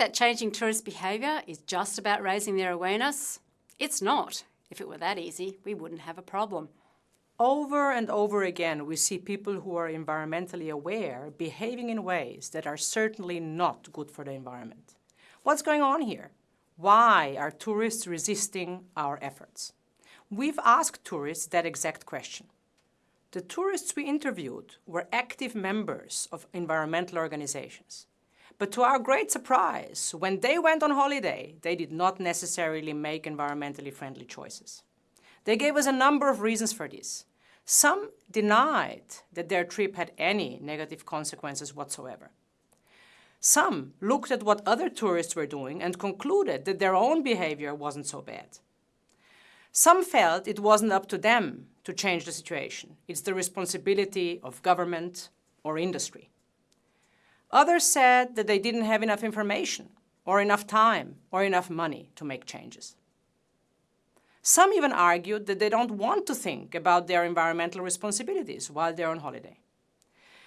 that changing tourist behaviour is just about raising their awareness? It's not. If it were that easy, we wouldn't have a problem. Over and over again, we see people who are environmentally aware behaving in ways that are certainly not good for the environment. What's going on here? Why are tourists resisting our efforts? We've asked tourists that exact question. The tourists we interviewed were active members of environmental organizations. But to our great surprise, when they went on holiday, they did not necessarily make environmentally friendly choices. They gave us a number of reasons for this. Some denied that their trip had any negative consequences whatsoever. Some looked at what other tourists were doing and concluded that their own behavior wasn't so bad. Some felt it wasn't up to them to change the situation. It's the responsibility of government or industry. Others said that they didn't have enough information or enough time or enough money to make changes. Some even argued that they don't want to think about their environmental responsibilities while they're on holiday.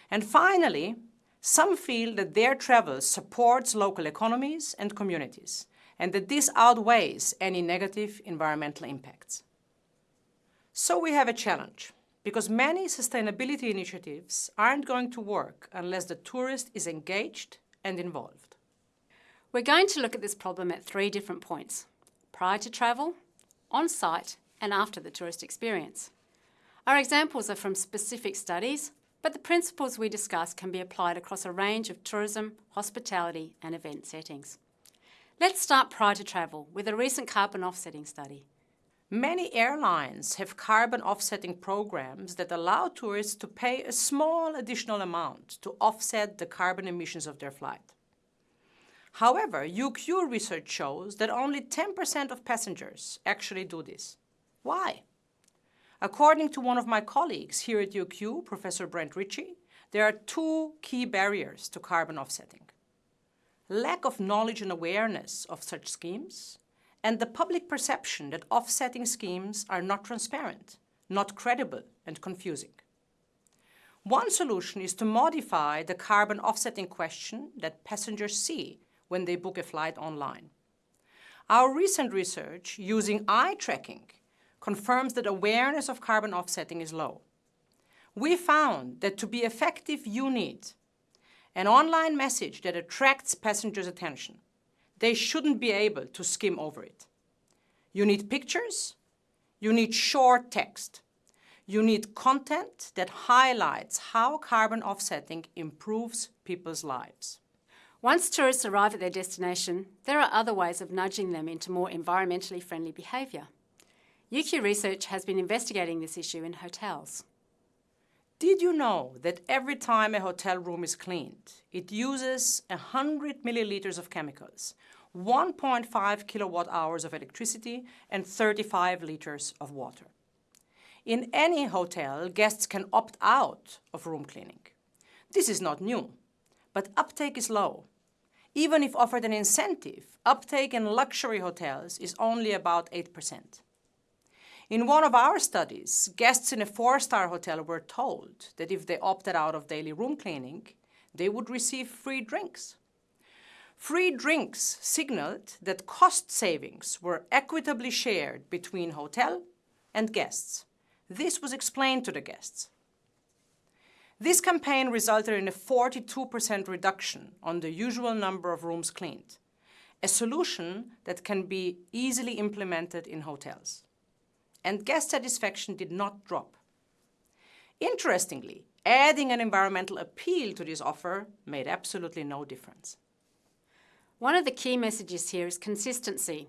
And finally, some feel that their travel supports local economies and communities, and that this outweighs any negative environmental impacts. So we have a challenge, because many sustainability initiatives aren't going to work unless the tourist is engaged and involved. We're going to look at this problem at three different points, prior to travel, on-site and after the tourist experience. Our examples are from specific studies, but the principles we discuss can be applied across a range of tourism, hospitality and event settings. Let's start prior to travel with a recent carbon offsetting study. Many airlines have carbon offsetting programs that allow tourists to pay a small additional amount to offset the carbon emissions of their flight. However, UQ research shows that only 10% of passengers actually do this. Why? According to one of my colleagues here at UQ, Professor Brent Ritchie, there are two key barriers to carbon offsetting. Lack of knowledge and awareness of such schemes, and the public perception that offsetting schemes are not transparent, not credible, and confusing. One solution is to modify the carbon offsetting question that passengers see when they book a flight online. Our recent research using eye tracking confirms that awareness of carbon offsetting is low. We found that to be effective, you need an online message that attracts passengers' attention. They shouldn't be able to skim over it. You need pictures. You need short text. You need content that highlights how carbon offsetting improves people's lives. Once tourists arrive at their destination, there are other ways of nudging them into more environmentally friendly behaviour. UQ Research has been investigating this issue in hotels. Did you know that every time a hotel room is cleaned, it uses 100 milliliters of chemicals, 1.5 kilowatt hours of electricity, and 35 liters of water? In any hotel, guests can opt out of room cleaning. This is not new, but uptake is low even if offered an incentive, uptake in luxury hotels is only about 8%. In one of our studies, guests in a four-star hotel were told that if they opted out of daily room cleaning, they would receive free drinks. Free drinks signaled that cost savings were equitably shared between hotel and guests. This was explained to the guests. This campaign resulted in a 42% reduction on the usual number of rooms cleaned, a solution that can be easily implemented in hotels. And guest satisfaction did not drop. Interestingly, adding an environmental appeal to this offer made absolutely no difference. One of the key messages here is consistency.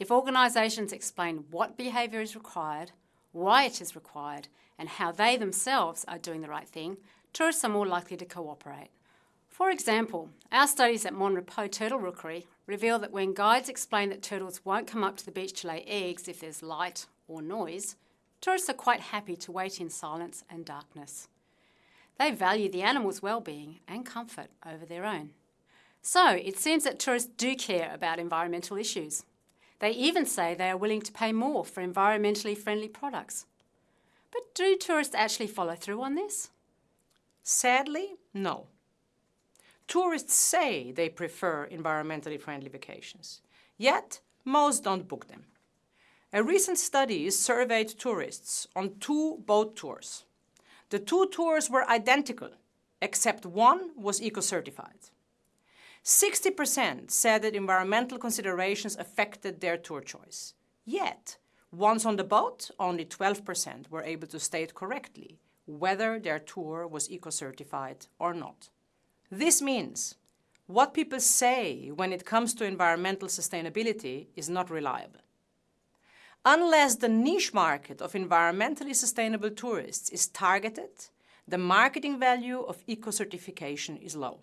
If organisations explain what behaviour is required, why it is required, and how they themselves are doing the right thing, tourists are more likely to cooperate. For example, our studies at Mon Repos Turtle Rookery reveal that when guides explain that turtles won't come up to the beach to lay eggs if there's light or noise, tourists are quite happy to wait in silence and darkness. They value the animal's well-being and comfort over their own. So it seems that tourists do care about environmental issues. They even say they are willing to pay more for environmentally friendly products. But do tourists actually follow through on this? Sadly, no. Tourists say they prefer environmentally friendly vacations, yet most don't book them. A recent study surveyed tourists on two boat tours. The two tours were identical, except one was eco-certified. 60% said that environmental considerations affected their tour choice. Yet, once on the boat, only 12% were able to state correctly whether their tour was eco-certified or not. This means what people say when it comes to environmental sustainability is not reliable. Unless the niche market of environmentally sustainable tourists is targeted, the marketing value of eco-certification is low.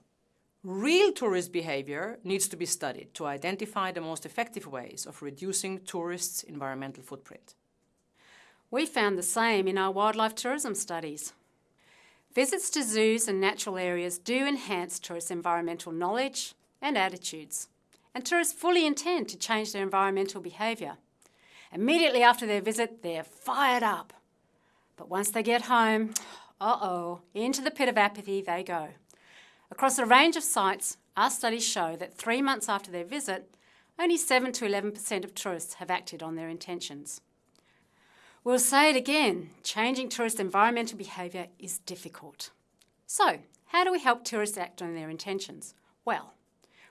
Real tourist behavior needs to be studied to identify the most effective ways of reducing tourists' environmental footprint. We found the same in our wildlife tourism studies. Visits to zoos and natural areas do enhance tourists' environmental knowledge and attitudes, and tourists fully intend to change their environmental behaviour. Immediately after their visit, they're fired up. But once they get home, uh-oh, into the pit of apathy they go. Across a range of sites, our studies show that three months after their visit, only 7 to 11% of tourists have acted on their intentions. We'll say it again, changing tourist environmental behaviour is difficult. So, how do we help tourists act on their intentions? Well,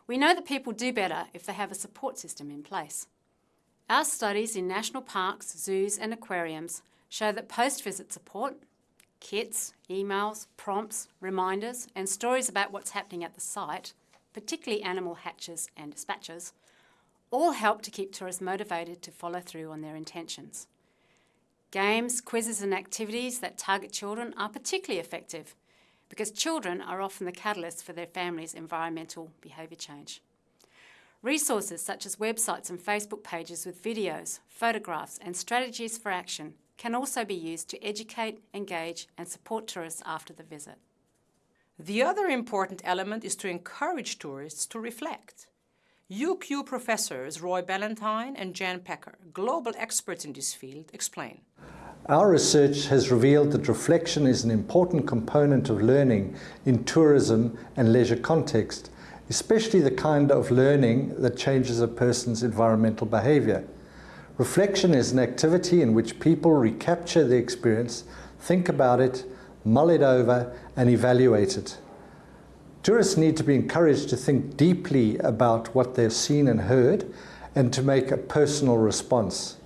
we know that people do better if they have a support system in place. Our studies in national parks, zoos and aquariums show that post-visit support, kits, emails, prompts, reminders and stories about what's happening at the site, particularly animal hatches and dispatches, all help to keep tourists motivated to follow through on their intentions. Games, quizzes and activities that target children are particularly effective because children are often the catalyst for their family's environmental behaviour change. Resources such as websites and Facebook pages with videos, photographs and strategies for action can also be used to educate, engage and support tourists after the visit. The other important element is to encourage tourists to reflect. UQ professors Roy Ballantyne and Jan Packer, global experts in this field, explain. Our research has revealed that reflection is an important component of learning in tourism and leisure context, especially the kind of learning that changes a person's environmental behaviour. Reflection is an activity in which people recapture the experience, think about it, mull it over and evaluate it. Tourists need to be encouraged to think deeply about what they've seen and heard and to make a personal response.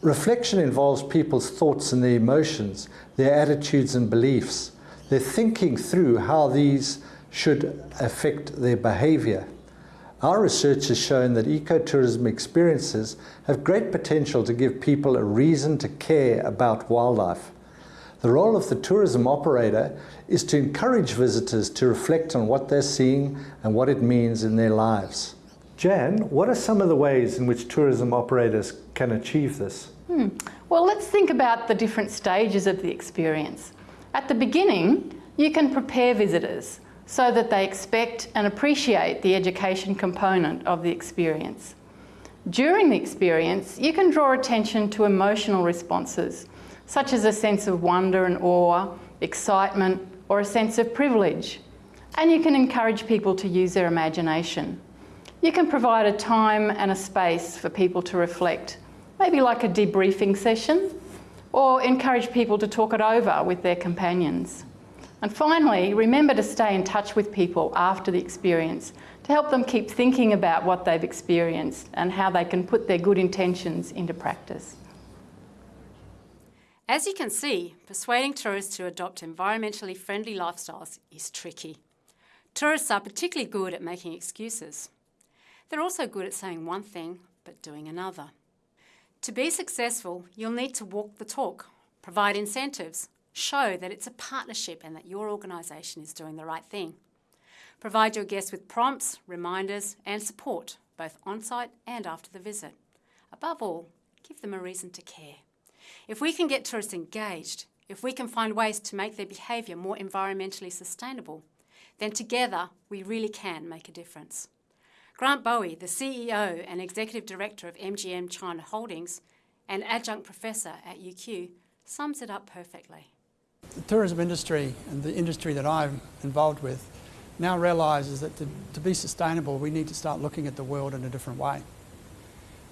Reflection involves people's thoughts and their emotions, their attitudes and beliefs. They're thinking through how these should affect their behaviour. Our research has shown that ecotourism experiences have great potential to give people a reason to care about wildlife. The role of the tourism operator is to encourage visitors to reflect on what they're seeing and what it means in their lives. Jan, what are some of the ways in which tourism operators can achieve this? Hmm. Well, let's think about the different stages of the experience. At the beginning, you can prepare visitors so that they expect and appreciate the education component of the experience. During the experience, you can draw attention to emotional responses such as a sense of wonder and awe, excitement, or a sense of privilege. And you can encourage people to use their imagination. You can provide a time and a space for people to reflect, maybe like a debriefing session, or encourage people to talk it over with their companions. And finally, remember to stay in touch with people after the experience to help them keep thinking about what they've experienced and how they can put their good intentions into practice. As you can see, persuading tourists to adopt environmentally friendly lifestyles is tricky. Tourists are particularly good at making excuses. They're also good at saying one thing but doing another. To be successful, you'll need to walk the talk, provide incentives, show that it's a partnership and that your organisation is doing the right thing. Provide your guests with prompts, reminders and support, both on-site and after the visit. Above all, give them a reason to care. If we can get tourists engaged, if we can find ways to make their behaviour more environmentally sustainable, then together we really can make a difference. Grant Bowie, the CEO and Executive Director of MGM China Holdings and Adjunct Professor at UQ, sums it up perfectly. The tourism industry and the industry that I'm involved with now realises that to, to be sustainable, we need to start looking at the world in a different way.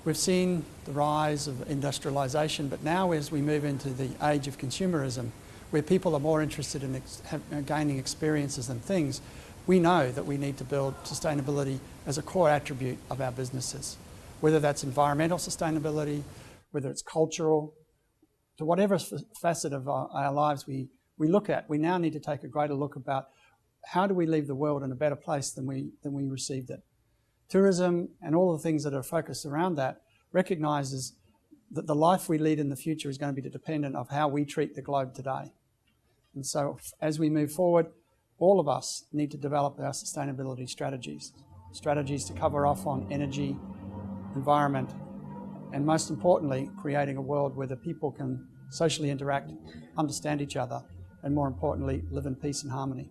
We've seen the rise of industrialisation, but now as we move into the age of consumerism, where people are more interested in ex- uh, gaining experiences than things, we know that we need to build sustainability as a core attribute of our businesses. Whether that's environmental sustainability, whether it's cultural, to whatever facet of our, our lives we, we look at, we now need to take a greater look about how do we leave the world in a better place than we, than we received it. Tourism and all the things that are focused around that recognises that the life we lead in the future is going to be dependent of how we treat the globe today. And so as we move forward, all of us need to develop our sustainability strategies. Strategies to cover off on energy, environment, and most importantly, creating a world where the people can socially interact, understand each other, and more importantly, live in peace and harmony.